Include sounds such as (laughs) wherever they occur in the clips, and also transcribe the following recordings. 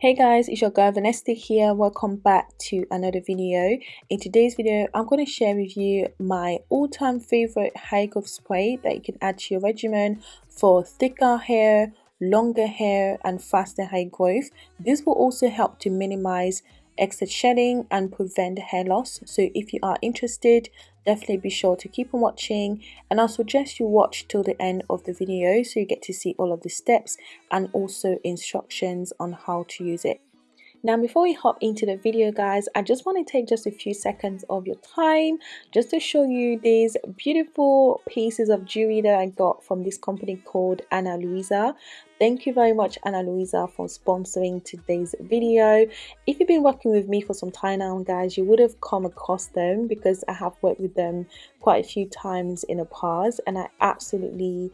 Hey guys, it's your girl Vanessa here. Welcome back to another video. In today's video, I'm going to share with you my all-time favorite hair growth spray that you can add to your regimen for thicker hair, longer hair, and faster hair growth. This will also help to minimize excess shedding and prevent hair loss. So if you are interested, definitely be sure to keep on watching and I'll suggest you watch till the end of the video so you get to see all of the steps and also instructions on how to use it. Now before we hop into the video guys, I just want to take just a few seconds of your time just to show you these beautiful pieces of jewelry that I got from this company called Ana Luisa. Thank you very much Ana Luisa for sponsoring today's video. If you've been working with me for some time now guys, you would have come across them because I have worked with them quite a few times in the past and I absolutely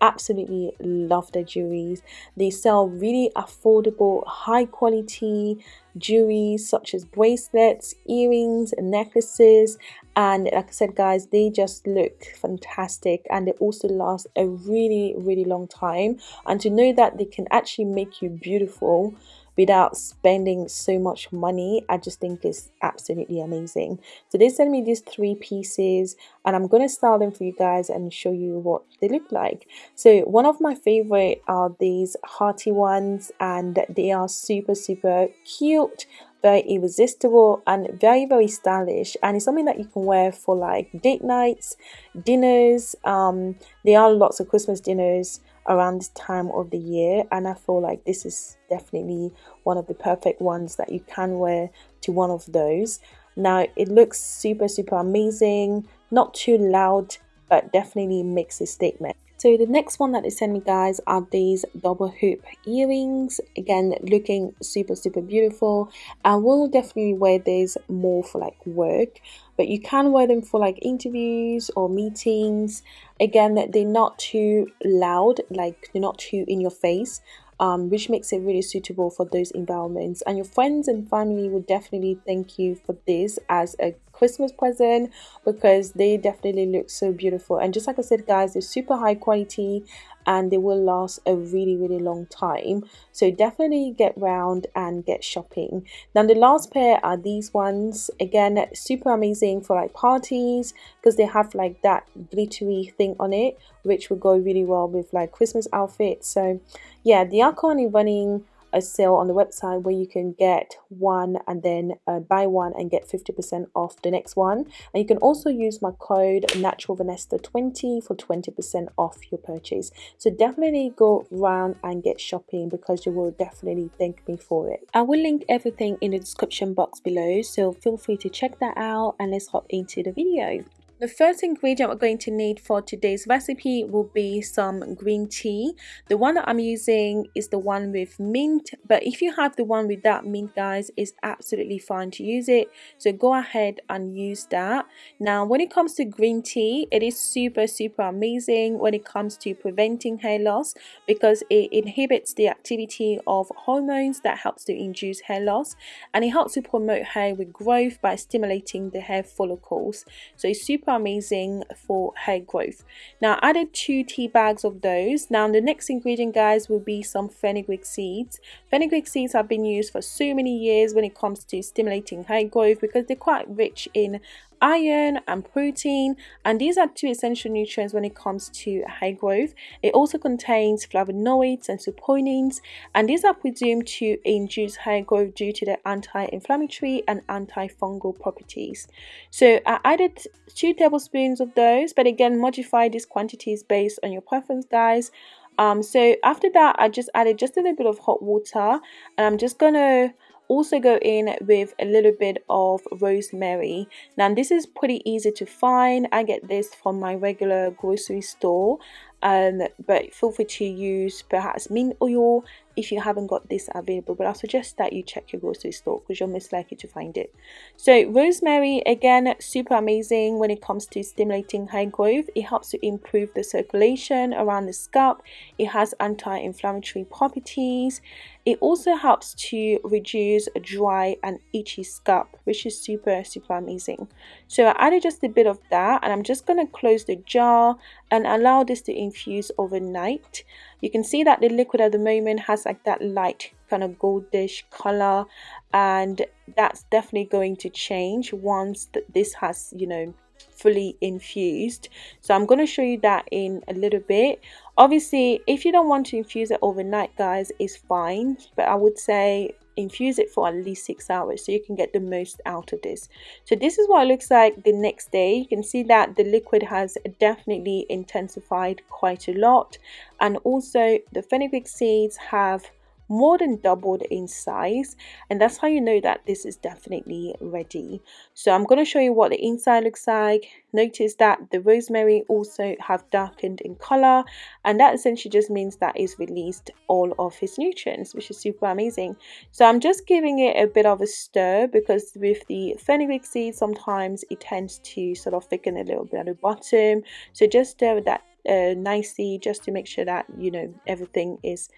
absolutely love their jewelries they sell really affordable high quality jewelry such as bracelets earrings necklaces. And like i said guys they just look fantastic. And they also last a really really long time. And to know that they can actually make you beautiful without spending so much money i just think is absolutely amazing. So they sent me these three pieces and i'm to style them for you guys and show you what they look like. So one of my favorite are these hearty ones and they are super super cute very irresistible and very very stylish. And it's something that you can wear for like date nights dinners um there are lots of christmas dinners around this time of the year and I feel like this is definitely one of the perfect ones that you can wear to one of those. Now it looks super super amazing, not too loud but definitely makes a statement. So the next one that they sent me guys are these double hoop earrings. Again, looking super, super beautiful. I will definitely wear these more for like work, but you can wear them for like interviews or meetings. Again, they're not too loud, like they're not too in your face um, which makes it really suitable for those environments. And your friends and family will definitely thank you for this as a Christmas present because they definitely look so beautiful. And just like I said, guys, they're super high quality and they will last a really really long time. So definitely get round and get shopping. Now the last pair are these ones. Again super amazing for like parties because they have like that glittery thing on it which will go really well with like christmas outfits. So yeah they are currently running a sale on the website where you can get one and then uh, buy one and get 50% off the next one. And you can also use my code naturalvanessa20 for 20% off your purchase. So definitely go around and get shopping because you will definitely thank me for it. I will link everything in the description box below so feel free to check that out and let's hop into the video the first ingredient we're going to need for today's recipe will be some green tea. The one that I'm using is the one with mint, but if you have the one without mint guys, it's absolutely fine to use it. So go ahead and use that. Now when it comes to green tea, it is super super amazing when it comes to preventing hair loss because it inhibits the activity of hormones that helps to induce hair loss and it helps to promote hair regrowth by stimulating the hair follicles. So it's super super amazing for hair growth. Now I added two tea bags of those. Now the next ingredient guys will be some fenugreek seeds. Fenugreek seeds have been used for so many years when it comes to stimulating hair growth because they're quite rich in iron and protein and these are two essential nutrients when it comes to hair growth. It also contains flavonoids and saponins and these are presumed to induce hair growth due to their anti-inflammatory and antifungal properties. So i added two tablespoons of those but again modify these quantities based on your preference guys. Um so after that i just added just a little bit of hot water and i'm just gonna also go in with a little bit of rosemary. Now this is pretty easy to find. I get this from my regular grocery store um, but feel free to use perhaps mint oil if you haven't got this available but I suggest that you check your grocery store because you're most likely to find it. So rosemary again super amazing when it comes to stimulating hair growth. It helps to improve the circulation around the scalp. It has anti-inflammatory properties. It also helps to reduce dry and itchy scalp which is super super amazing. So I added just a bit of that and I'm just going to close the jar and allow this to infuse overnight. You can see that the liquid at the moment has like that light kind of goldish color. And that's definitely going to change once this has you know fully infused. So i'm going to show you that in a little bit. Obviously if you don't want to infuse it overnight guys it's fine. But i would say infuse it for at least six hours so you can get the most out of this. So this is what it looks like the next day. You can see that the liquid has definitely intensified quite a lot. And also the fenugreek seeds have more than doubled in size and that's how you know that this is definitely ready. So i'm going to show you what the inside looks like. Notice that the rosemary also have darkened in color and that essentially just means that it's released all of its nutrients which is super amazing. So i'm just giving it a bit of a stir because with the fenugreek seed sometimes it tends to sort of thicken a little bit at the bottom. So just stir that uh, nicely just to make sure that you know everything is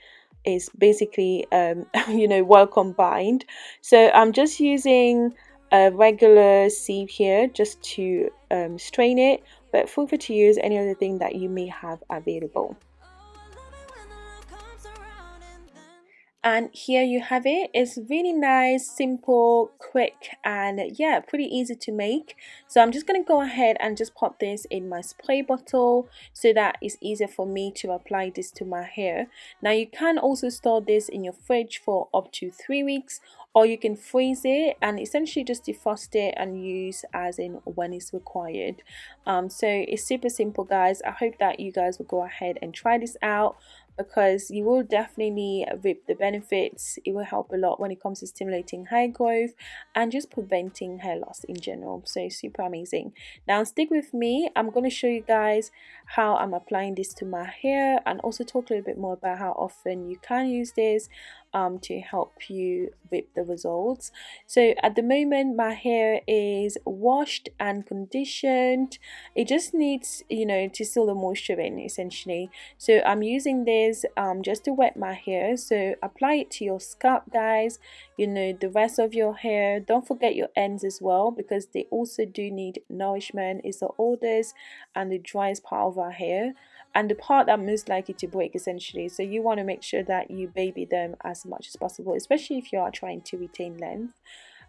is basically um, (laughs) you know well combined. So I'm just using a regular sieve here just to um, strain it but feel free to use any other thing that you may have available and here you have it. It's really nice simple quick and yeah pretty easy to make. So I'm just going to go ahead and just pop this in my spray bottle so that it's easier for me to apply this to my hair. Now you can also store this in your fridge for up to three weeks or you can freeze it and essentially just defrost it and use as in when it's required. Um, so it's super simple guys. I hope that you guys will go ahead and try this out because you will definitely uh, reap the benefits. It will help a lot when it comes to stimulating hair growth and just preventing hair loss in general. So super amazing. Now stick with me. I'm going to show you guys how i'm applying this to my hair and also talk a little bit more about how often you can use this um, to help you with the results. So at the moment my hair is washed and conditioned. It just needs you know to seal the moisture in essentially. So I'm using this um, just to wet my hair. So apply it to your scalp guys you know the rest of your hair. Don't forget your ends as well because they also do need nourishment. It's the oldest and the driest part of our hair and the part that most likely to break essentially. So you want to make sure that you baby them as much as possible especially if you are trying to retain length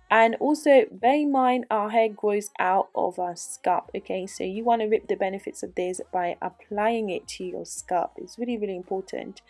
and also bear in mind our hair grows out of our scalp okay? So you want to reap the benefits of this by applying it to your scalp. It's really really important.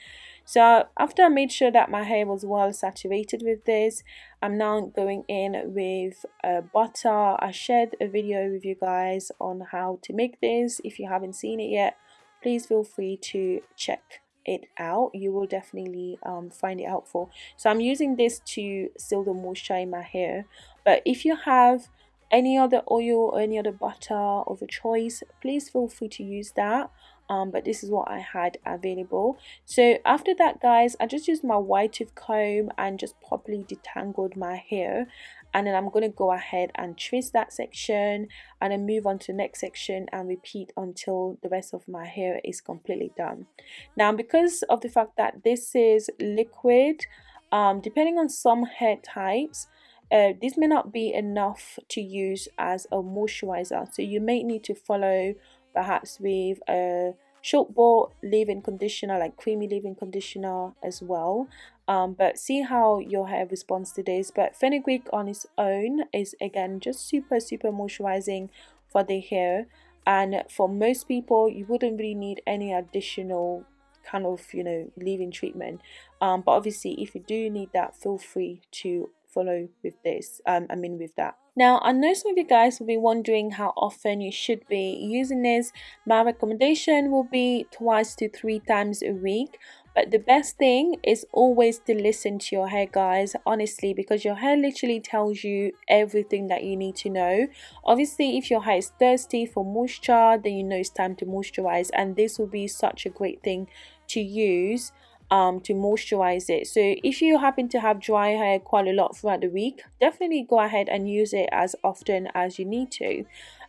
So after I made sure that my hair was well saturated with this I'm now going in with uh, butter. I shared a video with you guys on how to make this. If you haven't seen it yet please feel free to check it out you will definitely um, find it helpful. So I'm using this to seal the moisture in my hair. But if you have any other oil or any other butter of a choice please feel free to use that. Um, but this is what I had available. So after that guys I just used my white tooth comb and just properly detangled my hair and then I'm going to go ahead and trace that section and then move on to the next section and repeat until the rest of my hair is completely done. Now because of the fact that this is liquid um, depending on some hair types uh, this may not be enough to use as a moisturizer. So you may need to follow perhaps with a short ball leave-in conditioner like creamy leave-in conditioner as well um, but see how your hair responds to this. But fenugreek on its own is again just super super moisturizing for the hair. And for most people you wouldn't really need any additional kind of you know leave-in treatment. Um, but obviously if you do need that feel free to follow with this. Um, I mean with that. Now, I know some of you guys will be wondering how often you should be using this. My recommendation will be twice to three times a week. But the best thing is always to listen to your hair, guys, honestly, because your hair literally tells you everything that you need to know. Obviously, if your hair is thirsty for moisture, then you know it's time to moisturize, and this will be such a great thing to use um, to moisturize it. So if you happen to have dry hair quite a lot throughout the week, definitely go ahead and use it as often as you need to.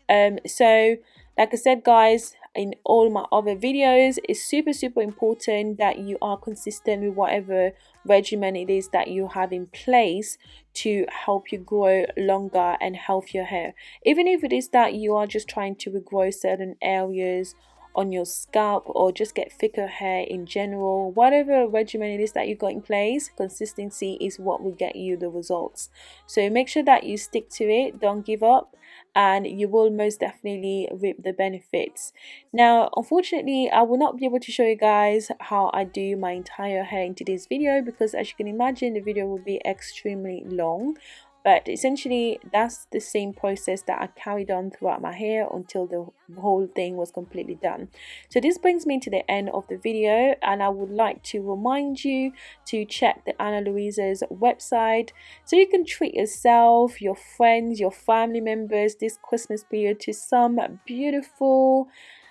Um, so like I said guys, in all my other videos, it's super super important that you are consistent with whatever regimen it is that you have in place to help you grow longer and healthier hair. Even if it is that you are just trying to regrow certain areas on your scalp or just get thicker hair in general whatever regimen it is that you got in place consistency is what will get you the results. So make sure that you stick to it. Don't give up and you will most definitely reap the benefits. Now unfortunately i will not be able to show you guys how i do my entire hair in today's video because as you can imagine the video will be extremely long but essentially that's the same process that I carried on throughout my hair until the whole thing was completely done. So this brings me to the end of the video and I would like to remind you to check the Ana Luisa's website so you can treat yourself your friends your family members this Christmas period to some beautiful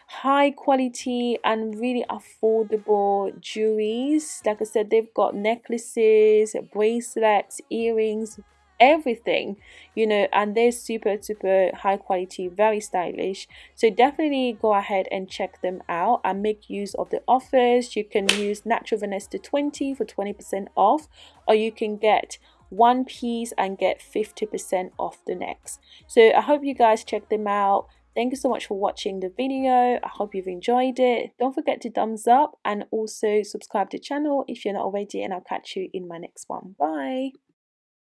high quality and really affordable jewelries. Like i said they've got necklaces bracelets earrings everything you know and they're super super high quality very stylish so definitely go ahead and check them out and make use of the offers you can use natural vanessa 20 for 20 percent off or you can get one piece and get 50 percent off the next so i hope you guys check them out Thank you so much for watching the video. I hope you've enjoyed it. Don't forget to thumbs up and also subscribe to the channel if you're not already and I'll catch you in my next one. Bye.